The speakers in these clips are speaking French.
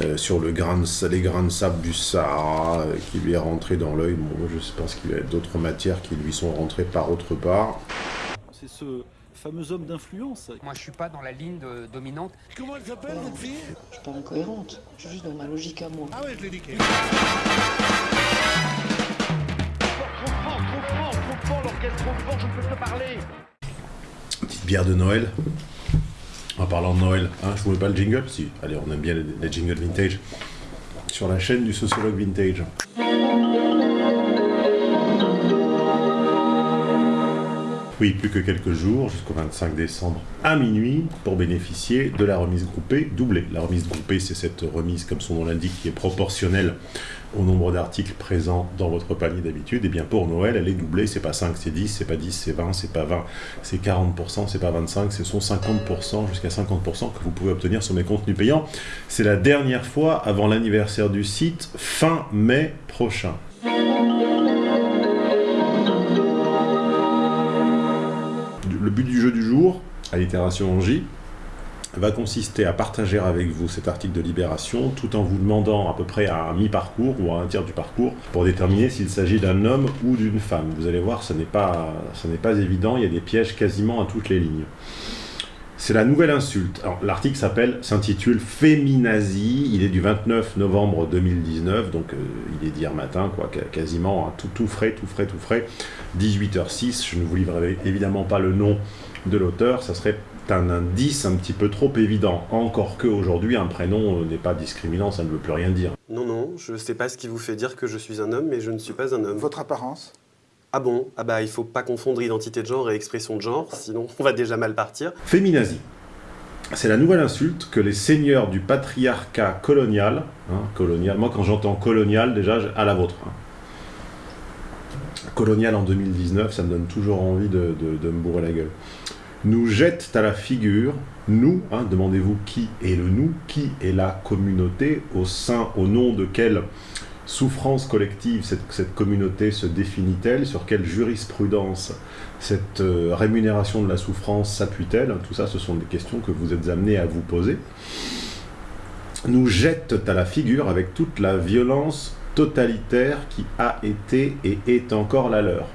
euh, sur le grain de, les grains de sable du Sahara euh, qui lui est rentré dans l'œil. Bon, je pense qu'il y a d'autres matières qui lui sont rentrées par autre part. C'est ce fameux homme d'influence. Moi, je suis pas dans la ligne dominante. Comment elle s'appelle, votre fille? Je suis pas incohérente. Je suis juste dans ma logique à moi. Ah ouais, je l'ai niqué. Petite bière de Noël. En parlant de Noël, hein, je voulais pas le jingle Si, allez, on aime bien les, les jingles vintage. Sur la chaîne du sociologue vintage. Plus que quelques jours, jusqu'au 25 décembre à minuit, pour bénéficier de la remise groupée doublée. La remise groupée, c'est cette remise, comme son nom l'indique, qui est proportionnelle au nombre d'articles présents dans votre panier d'habitude. Et bien pour Noël, elle est doublée, c'est pas 5, c'est 10, c'est pas 10, c'est 20, c'est pas 20, c'est 40%, c'est pas 25, ce sont 50%, jusqu'à 50% que vous pouvez obtenir sur mes contenus payants. C'est la dernière fois avant l'anniversaire du site, fin mai prochain. But du jeu du jour, à l'itération en J, va consister à partager avec vous cet article de Libération tout en vous demandant à peu près à un mi-parcours ou à un tiers du parcours pour déterminer s'il s'agit d'un homme ou d'une femme. Vous allez voir, ce n'est pas évident, il y a des pièges quasiment à toutes les lignes. C'est la nouvelle insulte. L'article s'appelle, s'intitule Féminazie. Il est du 29 novembre 2019, donc euh, il est d'hier matin, quoi, quasiment hein, tout, tout frais, tout frais, tout frais. 18h06. Je ne vous livrerai évidemment pas le nom de l'auteur. Ça serait un indice un petit peu trop évident. Encore que aujourd'hui, un prénom euh, n'est pas discriminant, ça ne veut plus rien dire. Non, non, je ne sais pas ce qui vous fait dire que je suis un homme, mais je ne suis pas un homme. Votre apparence? Ah bon? Ah bah il faut pas confondre identité de genre et expression de genre, sinon on va déjà mal partir. Féminazie. C'est la nouvelle insulte que les seigneurs du patriarcat colonial, hein, colonial, moi quand j'entends colonial, déjà à la vôtre. Hein. Colonial en 2019, ça me donne toujours envie de, me bourrer la gueule. Nous jettent à la figure, nous, hein, demandez-vous qui est le nous, qui est la communauté, au sein, au nom de quelle souffrance collective cette, communauté se définit-elle? Sur quelle jurisprudence cette euh, rémunération de la souffrance s'appuie-t-elle? Tout ça, ce sont des questions que vous êtes amenés à vous poser. Nous jettent à la figure avec toute la violence totalitaire qui a été et est encore la leur.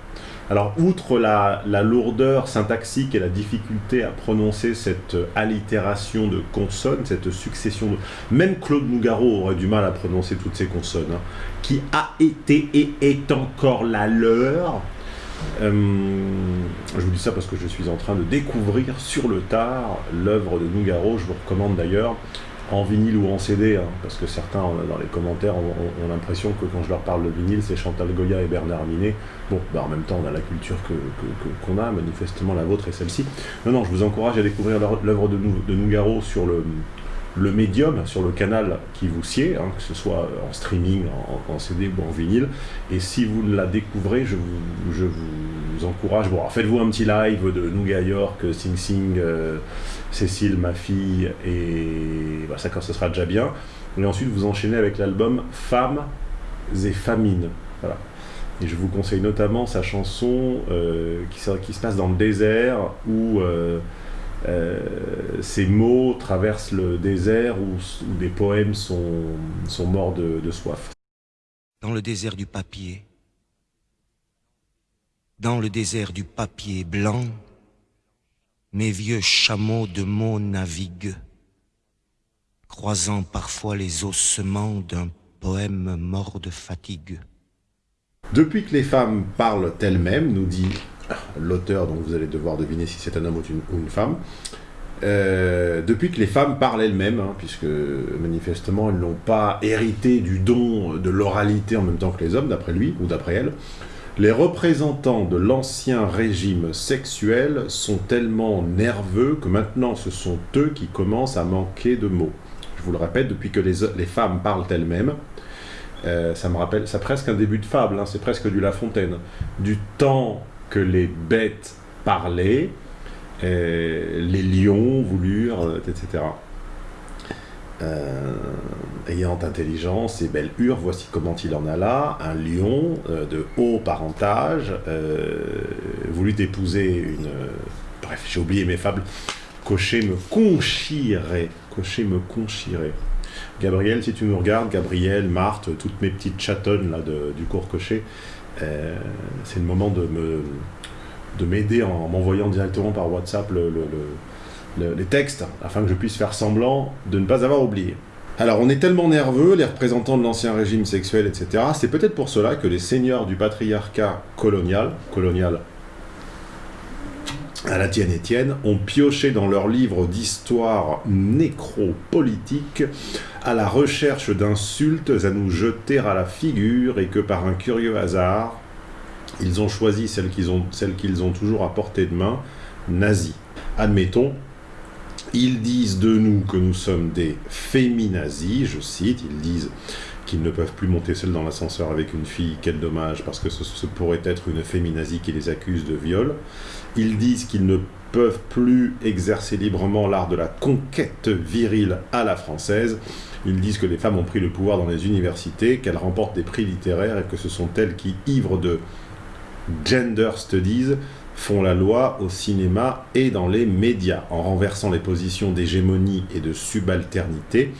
Alors, outre la, lourdeur syntaxique et la difficulté à prononcer cette allitération de consonnes, cette succession de... Même Claude Nougaro aurait du mal à prononcer toutes ces consonnes, hein, qui a été et est encore la leur. Euh, je vous dis ça parce que je suis en train de découvrir sur le tard l'œuvre de Nougaro. Je vous recommande d'ailleurs en vinyle ou en CD, hein, parce que certains euh, dans les commentaires ont, l'impression que quand je leur parle de vinyle, c'est Chantal Goya et Bernard Minet. Bon, bah en même temps, on a la culture qu'on que, a, manifestement la vôtre et celle-ci. Non, non, je vous encourage à découvrir l'œuvre de, de Nougaro sur le, le médium sur le canal qui vous sied, hein, que ce soit en streaming, en, CD ou en vinyle. Et si vous la découvrez, je vous, vous encourage, bon, faites-vous un petit live de Nougat York, Sing Sing, euh, Cécile, ma fille, et bah, ça, ce sera déjà bien. Et ensuite, vous enchaînez avec l'album Femmes et Famines. Voilà. Et je vous conseille notamment sa chanson euh, qui, qui, se passe dans le désert, où euh, euh, ces mots traversent le désert où, des poèmes sont, sont morts de, de soif. Dans le désert du papier, dans le désert du papier blanc, mes vieux chameaux de mots naviguent, croisant parfois les ossements d'un poème mort de fatigue. Depuis que les femmes parlent elles-mêmes, nous dit l'auteur, donc vous allez devoir deviner si c'est un homme ou une, femme, euh, depuis que les femmes parlent elles-mêmes, hein, puisque manifestement elles n'ont pas hérité du don de l'oralité en même temps que les hommes, d'après lui ou d'après elle, les représentants de l'ancien régime sexuel sont tellement nerveux que maintenant ce sont eux qui commencent à manquer de mots. Je vous le répète, depuis que les, femmes parlent elles-mêmes, euh, ça me rappelle, c'est presque un début de fable, hein, c'est presque du La Fontaine. Du temps que les bêtes parlaient, euh, les lions voulurent, euh, etc. Euh, ayant intelligence et belle hure, voici comment il en a là, un lion de haut parentage voulut épouser une... bref, j'ai oublié mes fables. Cocher me conchirait, cocher me conchirait. Gabriel, si tu nous regardes, Gabriel, Marthe, toutes mes petites chatonnes là, du cours cocher, c'est le moment de me de m'aider en m'envoyant directement par WhatsApp le- le- le- le- les textes, afin que je puisse faire semblant de ne pas avoir oublié. Alors, on est tellement nerveux, les représentants de l'ancien régime sexuel, etc. C'est peut-être pour cela que les seigneurs du patriarcat colonial, colonial à la tienne Étienne, ont pioché dans leurs livres d'histoire nécropolitique à la recherche d'insultes à nous jeter à la figure et que par un curieux hasard, ils ont choisi celles qu'ils ont, ont toujours à portée de main, nazis. Admettons, ils disent de nous que nous sommes des féminazis, je cite, ils disent qu'ils ne peuvent plus monter seuls dans l'ascenseur avec une fille, quel dommage, parce que ce, pourrait être une féminazie qui les accuse de viol. Ils disent qu'ils ne peuvent plus exercer librement l'art de la conquête virile à la française. Ils disent que les femmes ont pris le pouvoir dans les universités, qu'elles remportent des prix littéraires et que ce sont elles qui, ivres de gender studies, font la loi au cinéma et dans les médias, en renversant les positions d'hégémonie et de subalternité.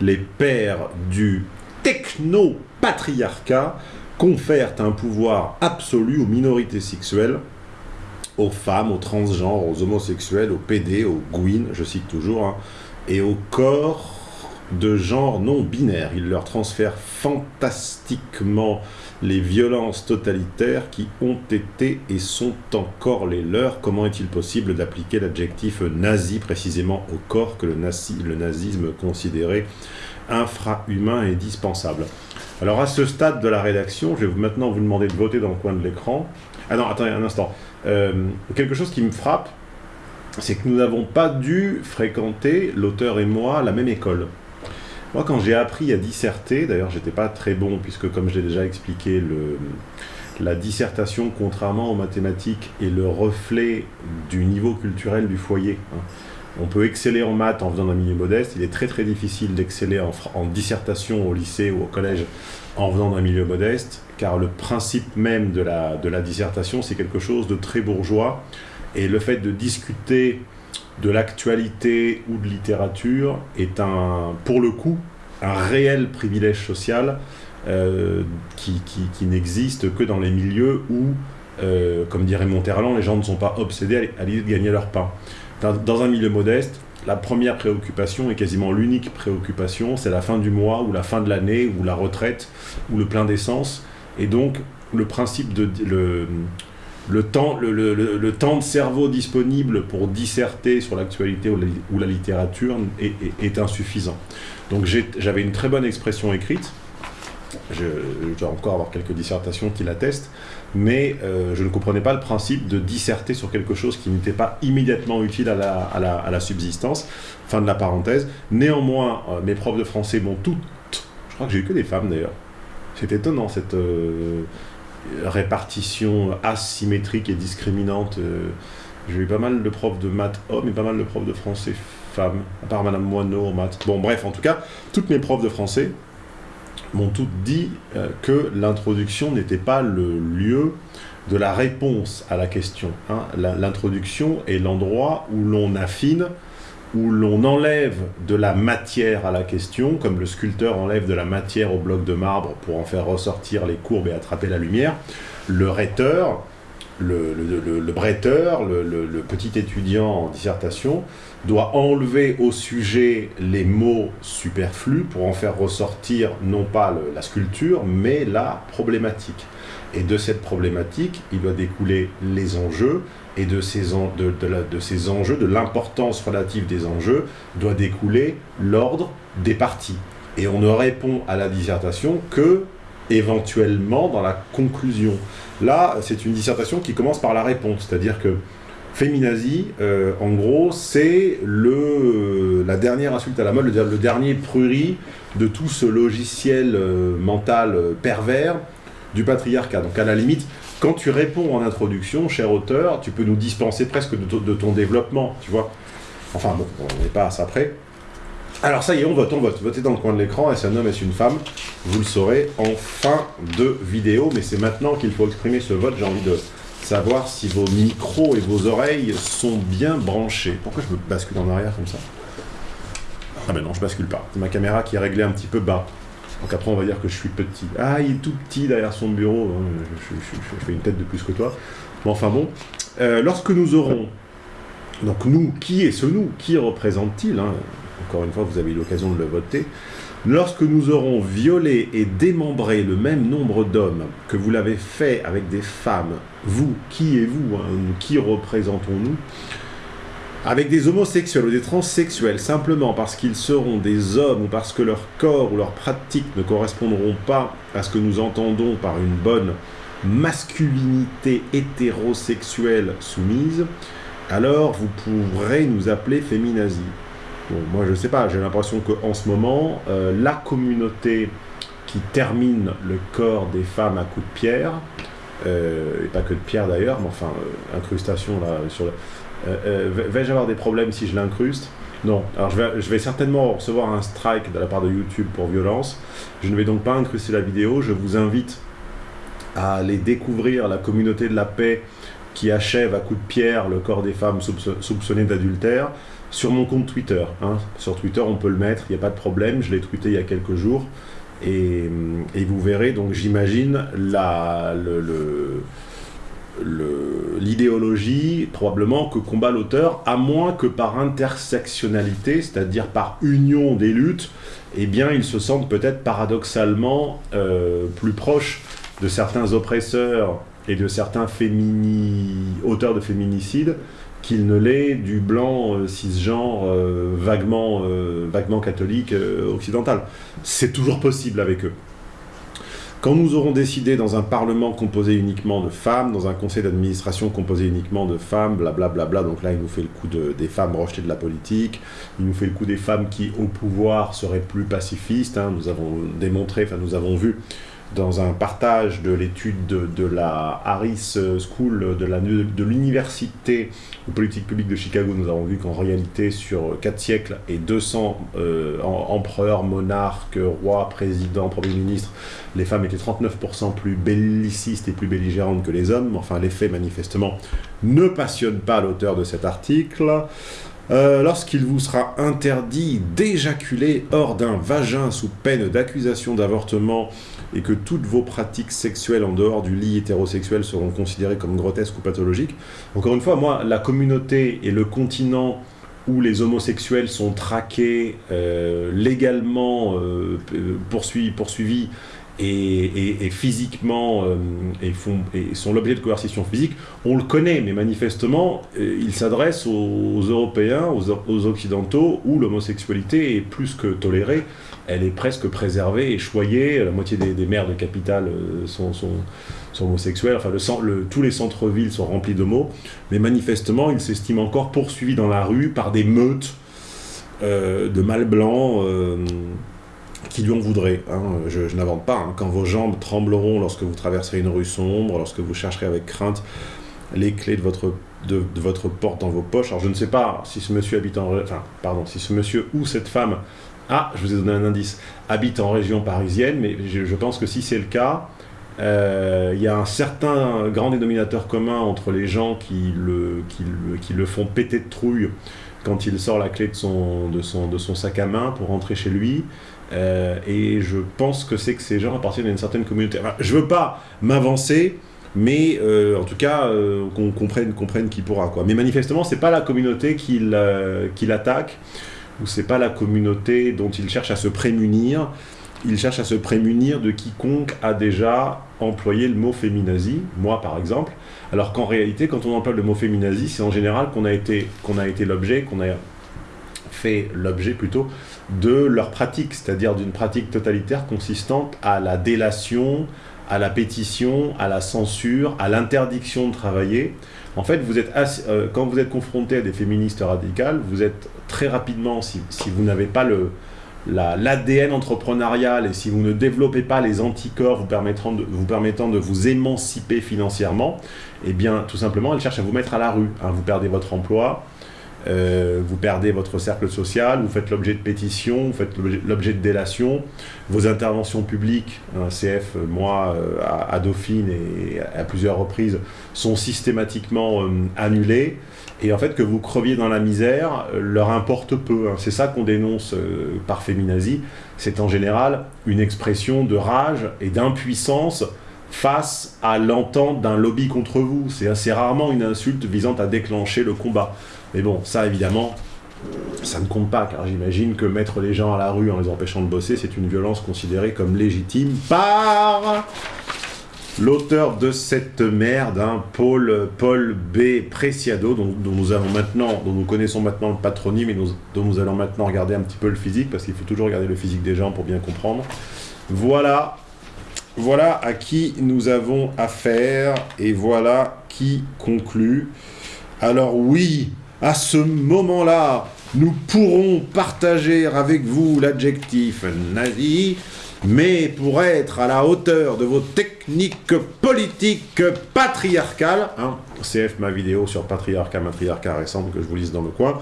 Les pères du techno-patriarcat confèrent un pouvoir absolu aux minorités sexuelles, aux femmes, aux transgenres, aux homosexuels, aux PD, aux gouines, je cite toujours, hein, et aux corps de genre non binaire. Ils leur transfèrent fantastiquement les violences totalitaires qui ont été et sont encore les leurs. Comment est-il possible d'appliquer l'adjectif nazi précisément au corps que le, nazi, le nazisme considérait infra-humain et dispensable Alors à ce stade de la rédaction, je vais maintenant vous demander de voter dans le coin de l'écran. Ah non, attendez un instant. Euh, quelque chose qui me frappe, c'est que nous n'avons pas dû fréquenter, l'auteur et moi, la même école. Moi, quand j'ai appris à disserter, d'ailleurs, j'étais pas très bon, puisque comme je l'ai déjà expliqué, la dissertation, contrairement aux mathématiques, est le reflet du niveau culturel du foyer. hein. On peut exceller en maths en venant d'un milieu modeste, il est très très difficile d'exceller en, dissertation au lycée ou au collège en venant d'un milieu modeste, car le principe même de la, de la dissertation, c'est quelque chose de très bourgeois, et le fait de discuter de l'actualité ou de littérature est un, pour le coup, un réel privilège social euh, qui- qui n'existe que dans les milieux où, euh, comme dirait Monterland, les gens ne sont pas obsédés à l'idée de gagner leur pain. Dans, un milieu modeste, la première préoccupation et quasiment l'unique préoccupation, c'est la fin du mois ou la fin de l'année ou la retraite ou le plein d'essence. Et donc, le principe de le, le temps, le, le- le- temps de cerveau disponible pour disserter sur l'actualité ou la, littérature est, insuffisant. Donc j'avais une très bonne expression écrite. Je, je dois encore avoir quelques dissertations qui l'attestent, mais euh, je ne comprenais pas le principe de disserter sur quelque chose qui n'était pas immédiatement utile à la, à la- à la subsistance. Fin de la parenthèse. Néanmoins, euh, mes profs de français m'ont toutes, je crois que j'ai eu que des femmes d'ailleurs. C'est étonnant cette euh, répartition asymétrique et discriminante. j'ai eu pas mal de profs de maths hommes et pas mal de profs de français femmes, à part Madame Moineau en maths. Bon, bref, en tout cas, toutes mes profs de français m'ont toutes dit euh, que l'introduction n'était pas le lieu de la réponse à la question. hein. L'introduction est l'endroit où l'on affine, où l'on enlève de la matière à la question, comme le sculpteur enlève de la matière au bloc de marbre pour en faire ressortir les courbes et attraper la lumière. Le rhéteur, le, le, bretteur, le, petit étudiant en dissertation, doit enlever au sujet les mots superflus pour en faire ressortir non pas la sculpture, mais la problématique. Et de cette problématique, il doit découler les enjeux, et de ces enjeux, de l'importance relative des enjeux, doit découler l'ordre des parties. Et on ne répond à la dissertation que éventuellement dans la conclusion. Là, c'est une dissertation qui commence par la réponse, c'est-à-dire que Féminazie, euh, en gros, c'est le, la dernière insulte à la mode, le, dernier prurit de tout ce logiciel euh, mental euh, pervers du patriarcat. Donc à la limite, quand tu réponds en introduction, cher auteur, tu peux nous dispenser presque de ton développement, tu vois. Enfin bon, on n'est pas à ça près. Alors ça y est, on vote, on vote. Votez dans le coin de l'écran, est-ce un homme, est-ce une femme Vous le saurez en fin de vidéo, mais c'est maintenant qu'il faut exprimer ce vote. J'ai envie de savoir si vos micros et vos oreilles sont bien branchés. Pourquoi je me bascule en arrière comme ça Ah ben non, je bascule pas. C'est ma caméra qui est réglée un petit peu bas. Donc après, on va dire que je suis petit. Ah, il est tout petit derrière son bureau. hein, Je, fais une tête de plus que toi. Mais enfin bon. Euh, lorsque nous aurons... Donc nous, qui est ce nous? Qui représente-t-il hein? Encore une fois, vous avez eu l'occasion de le voter. Lorsque nous aurons violé et démembré le même nombre d'hommes que vous l'avez fait avec des femmes, vous, qui est vous hein Qui représentons-nous? Avec des homosexuels ou des transsexuels simplement parce qu'ils seront des hommes ou parce que leur corps ou leurs pratiques ne correspondront pas à ce que nous entendons par une bonne masculinité hétérosexuelle soumise, alors vous pourrez nous appeler féminazie. Moi je sais pas, j'ai l'impression qu'en ce moment, euh, la communauté qui termine le corps des femmes à coups de pierre, euh, et pas que de pierre d'ailleurs, mais enfin, euh, incrustation là sur le... Vais- Vais-je avoir des problèmes si je l'incruste? Non. Alors je vais, certainement recevoir un strike de la part de YouTube pour violence. Je ne vais donc pas incruster la vidéo. Je vous invite à aller découvrir la communauté de la paix qui achève à coups de pierre le corps des femmes soupço- soupçonnées d'adultère sur mon compte Twitter. hein. Sur Twitter, on peut le mettre, il n'y a pas de problème. Je l'ai tweeté il y a quelques jours. Et, et vous verrez, donc j'imagine, l'idéologie probablement que combat l'auteur, à moins que par intersectionnalité, c'est-à-dire par union des luttes, eh bien ils se sentent peut-être paradoxalement euh, plus proches de certains oppresseurs et de certains auteurs de féminicides qu'il ne l'est du blanc euh, cisgenre euh, vaguement, euh, vaguement catholique occidental. C'est toujours possible avec eux. Quand nous aurons décidé dans un parlement composé uniquement de femmes, dans un conseil d'administration composé uniquement de femmes, blablabla, bla bla, donc là il nous fait le coup de- des femmes rejetées de la politique, il nous fait le coup des femmes qui au pouvoir seraient plus pacifistes, hein, nous avons démontré, enfin nous avons vu dans un partage de l'étude de, la Harris School de l'université de politique publique de Chicago, nous avons vu qu'en réalité, sur 4 siècles et 200 euh, em- empereurs, monarques, rois, présidents, premiers ministres, les femmes étaient 39% plus bellicistes et plus belligérantes que les hommes. Enfin, les faits, manifestement, ne passionnent pas l'auteur de cet article. Euh, Lorsqu'il vous sera interdit d'éjaculer hors d'un vagin sous peine d'accusation d'avortement et que toutes vos pratiques sexuelles en dehors du lit hétérosexuel seront considérées comme grotesques ou pathologiques. Encore une fois, moi, la communauté et le continent où les homosexuels sont traqués, euh, légalement euh, poursuivis, et, physiquement euh, et, font, sont l'objet de coercition physique, on le connaît, mais manifestement, il s'adresse aux, Européens, aux Occidentaux, où l'homosexualité est plus que tolérée, elle est presque préservée et choyée, la moitié des, maires de capitale euh, sont, sont, sont homosexuels, enfin tous les centres-villes sont remplis d'homos, mais manifestement, il s'estime encore poursuivi dans la rue par des meutes euh, de mâles blancs euh, qui lui en voudraient. hein. Je, n'invente pas. hein. Quand vos jambes trembleront lorsque vous traverserez une rue sombre, lorsque vous chercherez avec crainte les clés de votre, de, de porte dans vos poches. Alors je ne sais pas si ce monsieur habite Enfin, pardon, si ce monsieur ou cette femme... Ah, je vous ai donné un indice. Habite en région parisienne, mais je, pense que si c'est le cas, euh, il y a un certain grand dénominateur commun entre les gens qui le, qui le, qui le font péter de trouille quand il sort la clé de son, de son, de son sac à main pour rentrer chez lui. Euh, et je pense que c'est que ces gens appartiennent à une certaine communauté. Enfin, je veux pas m'avancer, mais euh, en tout cas, qu'on comprenne, comprenne qui pourra. Quoi. Mais manifestement, c'est pas la communauté qu'il euh, ou c'est pas la communauté dont il cherche à se prémunir. Il cherche à se prémunir de quiconque a déjà employé le mot féminazie, moi par exemple, alors qu'en réalité, quand on emploie le mot féminazie, c'est en général qu'on a été, qu'on a été l'objet, qu'on a fait l'objet plutôt de leur pratique, c'est-à-dire d'une pratique totalitaire consistante à la délation, à la pétition, à la censure, à l'interdiction de travailler. En fait, vous êtes euh, quand vous êtes confronté à des féministes radicales, vous êtes très rapidement, si, si vous n'avez pas l'ADN entrepreneurial et si vous ne développez pas les anticorps vous permettant de vous, permettant de vous émanciper financièrement, eh bien, tout simplement, elles cherchent à vous mettre à la rue. hein. Vous perdez votre emploi, euh, vous perdez votre cercle social, vous faites l'objet de pétitions, vous faites l'objet- de délations, vos interventions publiques, un CF, moi, euh, à, Dauphine et à plusieurs reprises, sont systématiquement euh, annulées. Et en fait, que vous creviez dans la misère leur importe peu. hein. C'est ça qu'on dénonce par féminazie. C'est en général une expression de rage et d'impuissance face à l'entente d'un lobby contre vous. C'est assez rarement une insulte visant à déclencher le combat. Mais bon, ça évidemment, ça ne compte pas, car j'imagine que mettre les gens à la rue en les empêchant de bosser, c'est une violence considérée comme légitime par l'auteur de cette merde, hein, Paul, Paul B. Preciado, dont, nous connaissons maintenant le patronyme et dont nous allons maintenant regarder un petit peu le physique, parce qu'il faut toujours regarder le physique des gens pour bien comprendre. Voilà, voilà à qui nous avons affaire, et voilà qui conclut. Alors oui, à ce moment-là, nous pourrons partager avec vous l'adjectif nazi, mais pour être à la hauteur de vos techniques politiques patriarcales, hein, CF ma vidéo sur patriarcat, matriarcat récente que je vous lise dans le coin,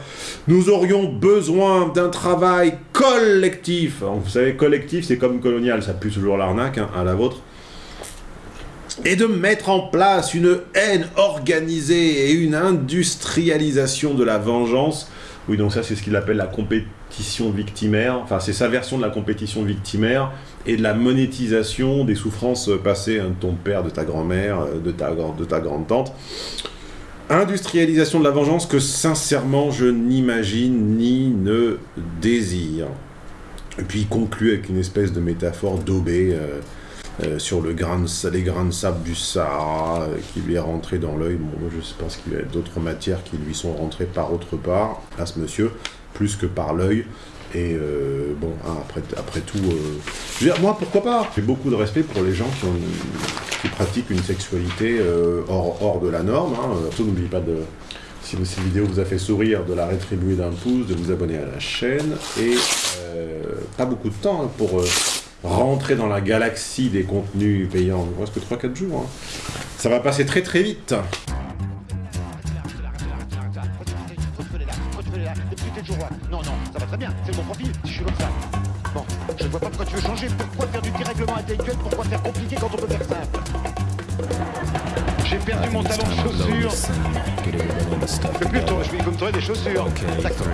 nous aurions besoin d'un travail collectif. Vous savez, collectif, c'est comme colonial, ça pue toujours l'arnaque, hein, à la vôtre et de mettre en place une haine organisée et une industrialisation de la vengeance. Oui, donc ça, c'est ce qu'il appelle la compétition victimaire. Enfin, c'est sa version de la compétition victimaire et de la monétisation des souffrances passées hein, de ton père, de ta grand-mère, euh, de ta, de ta grande-tante. Industrialisation de la vengeance que, sincèrement, je n'imagine ni ne désire. Et puis, il conclut avec une espèce de métaphore daubée. euh, euh, sur les grains de sable du Sahara euh, qui lui est rentré dans l'œil. Bon, je pense qu'il y a d'autres matières qui lui sont rentrées par autre part, à ce monsieur, plus que par l'œil. Et euh, bon, hein, après, tout, je veux dire, moi, pourquoi pas? J'ai beaucoup de respect pour les gens qui, pratiquent une sexualité hors, hors de la norme. Hein. N'oubliez pas de, si cette vidéo vous a fait sourire, de la rétribuer d'un pouce, de vous abonner à la chaîne. Et pas beaucoup de temps hein, pour... rentrer dans la galaxie des contenus payants. Il ne reste que 3-4 jours. hein. Ça va passer très très vite. Non, non, ça va très bien, c'est mon profil, si je suis comme ça. Bon, je ne vois pas pourquoi tu veux changer, pourquoi faire du dérèglement intellectuel, pourquoi faire compliqué quand on peut faire simple? J'ai perdu mon talon de chaussure. Mais plutôt, je vais il faut me trouver des chaussures. D'accord.